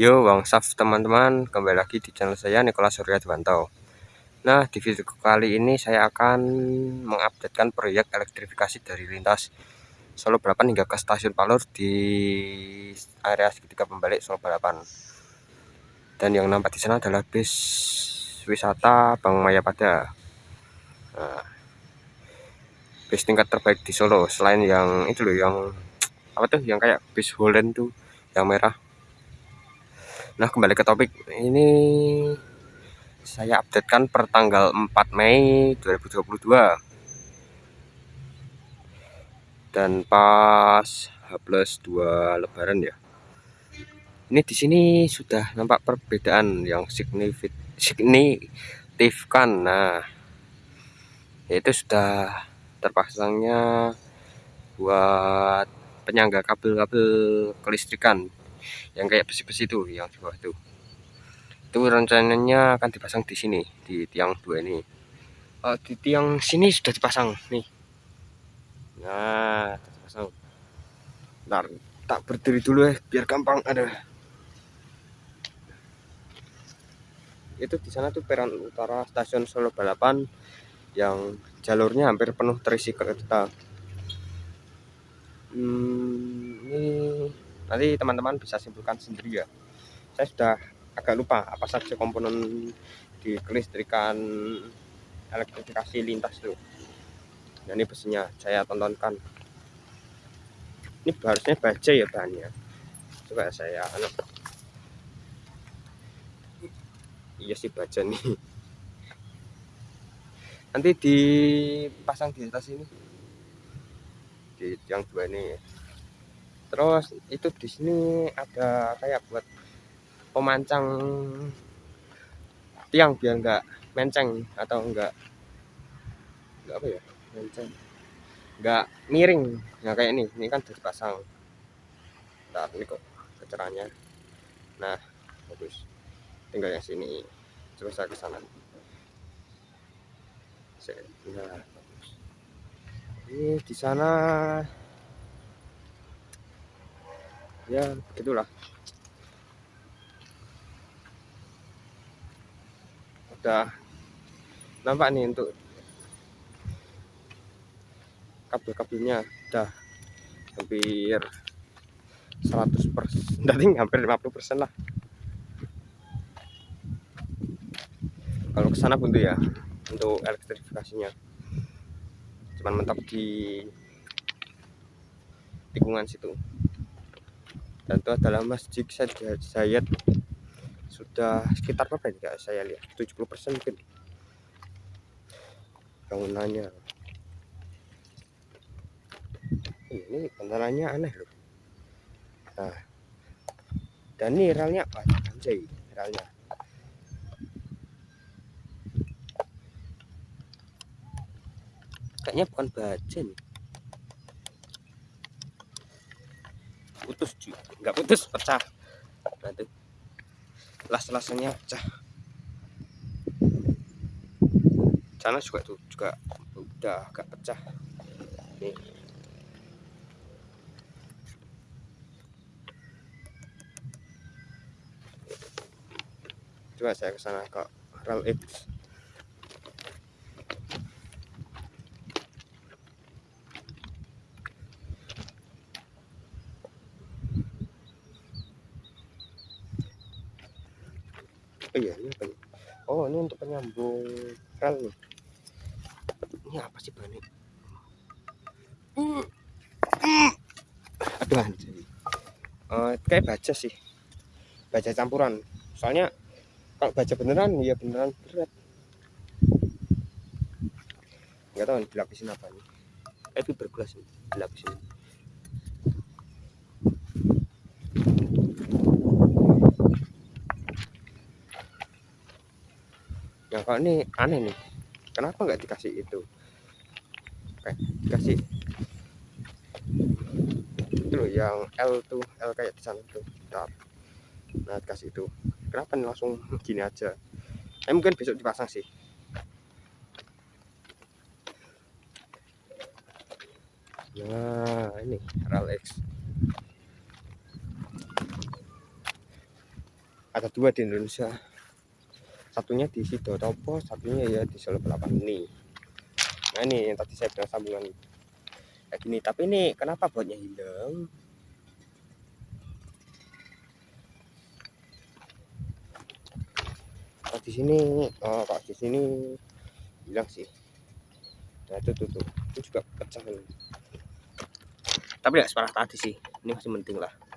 Yo, Bang Saf teman-teman, kembali lagi di channel saya Nikola Surya Dwanto. Nah, di video kali ini saya akan mengupdatekan proyek elektrifikasi dari lintas Solo Balapan hingga ke stasiun Palur di area segitiga pembalik Solo Balapan. Dan yang nampak di sana adalah bis wisata Bang Mayapada. Nah, bis tingkat terbaik di Solo selain yang itu loh yang apa tuh yang kayak bis Holland tuh yang merah Nah, kembali ke topik. Ini saya updatekan per tanggal 4 Mei 2022. Dan pas H plus 2 lebaran ya. Ini di sini sudah nampak perbedaan yang signifikan. Nah, yaitu sudah terpasangnya buat penyangga kabel-kabel kelistrikan yang kayak besi-besi itu yang di bawah itu. Itu rencananya akan dipasang di sini di tiang dua ini. Oh, di tiang sini sudah dipasang nih. Nah dipasang. Ntar tak berdiri dulu ya biar gampang ada. Itu di sana tuh peron utara stasiun Solo Balapan yang jalurnya hampir penuh terisi kereta. Hmm, ini nanti teman-teman bisa simpulkan sendiri ya. Saya sudah agak lupa apa saja komponen di kelistrikan elektrifikasi lintas itu nah ini besinya saya tontonkan. Ini harusnya baja ya bahannya. Coba saya anak iya sih baja nih. Nanti dipasang di atas ini. Di yang dua ini terus itu di sini ada kayak buat pemancang tiang biar enggak menceng atau enggak enggak apa ya menceng. Enggak miring. Nah kayak ini. Ini kan sudah dipasang nah ini kok kecerahannya. Nah bagus. Tinggal yang sini. Terus saya ke sana. Nah bagus. Ini di sana ya begitulah. Udah nampak nih untuk kabel-kabelnya. Udah hampir 100 persen dari hampir 50 persen lah. Kalau ke sana pun tuh ya untuk elektrifikasinya. Cuman mentok di tikungan situ dan itu adalah masjid Zayed. Sudah sekitar berapa ya saya lihat. 70% mungkin. Bangunannya. Ini bandaranya aneh loh. Nah. Dan ini relnya apa? Anjay relnya kayaknya bukan baja nih putus cuy nggak putus pecah. Nanti las-lasnya pecah. Sana juga tuh juga udah agak pecah. Nih. Coba saya ke sana ke rel X oh iya ini apa nih oh ini untuk penyambung rel nih. Ini apa sih bahannya? Aduh anjir uh, kayak baja sih. Baja campuran. Soalnya kalau baja beneran ya beneran berat. Nggak tahu dilapisin apa nih? Eh, itu bergelas nih dilapisin kalau ini aneh nih. Kenapa nggak dikasih itu? Oke, dikasih. Itu loh yang L tuh L kayak di sana tuh. Bentar. nah dikasih itu. Kenapa nih langsung gini aja? Eh mungkin besok dipasang sih. Nah ini rel X. Ada dua di Indonesia satunya di Sidotopo satunya ya di Solo Balapan ini. Nah ini yang tadi saya bilang sambungan kayak gini tapi ini kenapa botnya hilang? Kalau di sini oh, kalau di sini hilang sih. Nah itu tuh. itu. Juga pecah ini. Tapi nggak separah tadi sih. Ini masih penting lah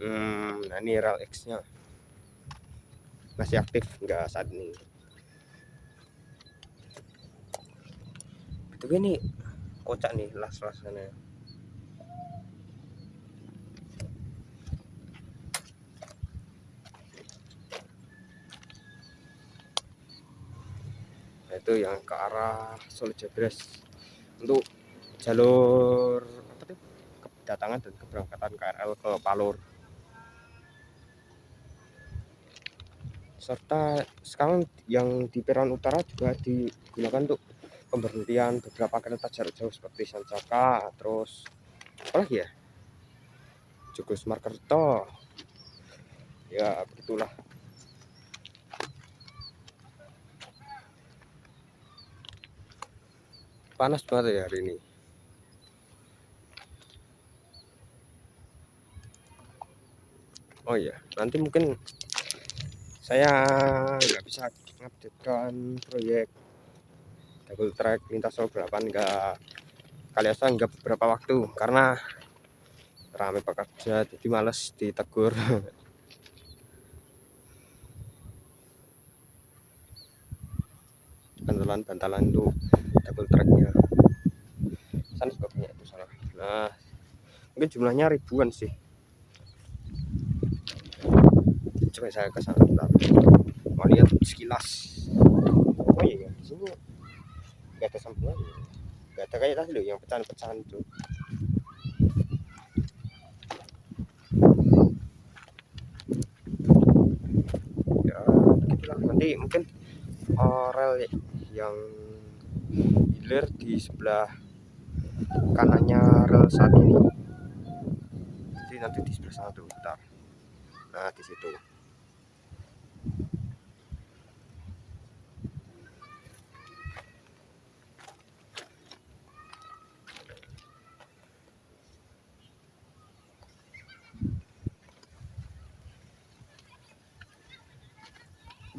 hmm, nah ini rel X nya masih aktif enggak saat ini. Tapi ini kocak nih las-lasannya nah, itu yang ke arah Solo Jebres untuk jalur apa tuh? Kedatangan dan keberangkatan KRL ke Palur serta sekarang yang di peron utara juga digunakan untuk pemberhentian beberapa kereta jarak jauh seperti Sancaka terus apa lagi ya? Jogos Markerto. Ya begitulah. Panas banget ya hari ini. Oh iya nanti mungkin saya nggak bisa mengupdatekan proyek double track lintas Solo 8 enggak kali asal enggak beberapa waktu. Karena ramai pekerja jadi males ditegur. Bantalan-bantalan itu double tracknya. Sana juga punya itu salah. Nah mungkin jumlahnya ribuan sih coba saya ke sana mau lihat sekilas. Oh iya di sini nggak ada sambungan. Nggak ada kayak tadi loh yang pecahan-pecahan itu. Ya begitulah nanti mungkin uh, rel yang hilir di sebelah kanannya rel saat ini. Jadi nanti di sebelah sana tuh bentar. Nah di situ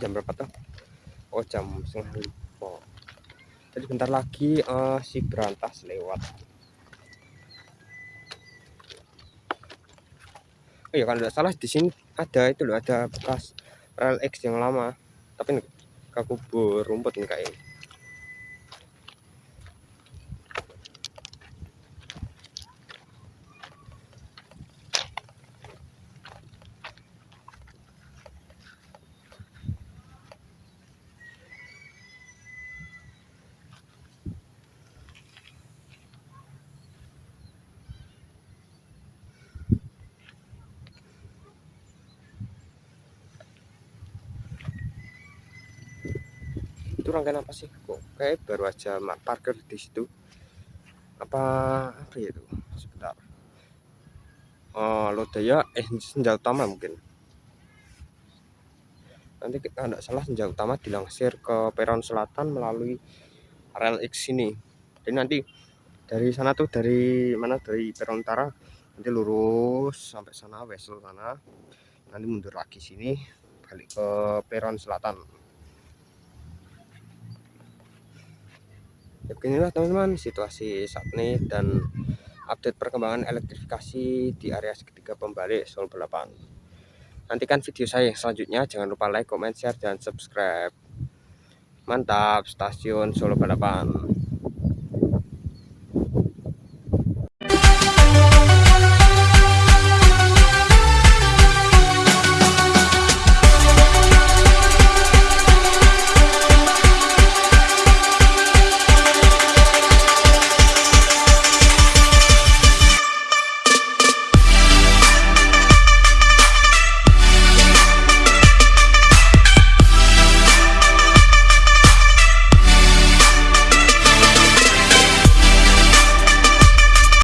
jam berapa tuh? Oh jam setengah lima. Jadi bentar lagi uh, si berantas lewat. Oh ya kalau tidak salah di sini ada itu loh ada bekas rel X yang lama. Tapi kekubur rumput nih kayaknya itu rangkaian apa sih? Kok kayak baru aja parkir di situ? Apa apa ya itu? Sebentar. Oh lodaya eh senjata utama mungkin. Nanti kita tidak salah senjata utama dilangsir ke peron selatan melalui rel X ini. Jadi nanti dari sana tuh dari mana? Dari peron utara. Nanti lurus sampai sana wesel sana. Nanti mundur lagi sini balik ke peron selatan ya beginilah teman-teman situasi saat ini dan update perkembangan elektrifikasi di area segitiga pembalik Solo Balapan nantikan video saya selanjutnya. Jangan lupa like comment share dan subscribe. Mantap stasiun Solo Balapan